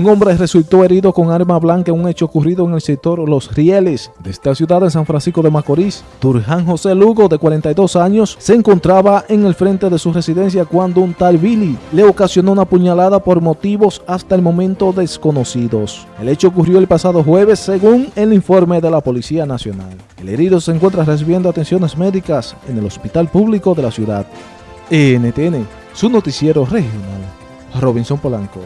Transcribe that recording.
Un hombre resultó herido con arma blanca en un hecho ocurrido en el sector Los Rieles de esta ciudad de San Francisco de Macorís. Turjan José Lugo, de 42 años, se encontraba en el frente de su residencia cuando un tal Billy le ocasionó una puñalada por motivos hasta el momento desconocidos. El hecho ocurrió el pasado jueves según el informe de la Policía Nacional. El herido se encuentra recibiendo atenciones médicas en el hospital público de la ciudad. NTN, su noticiero regional. Robinson Polanco.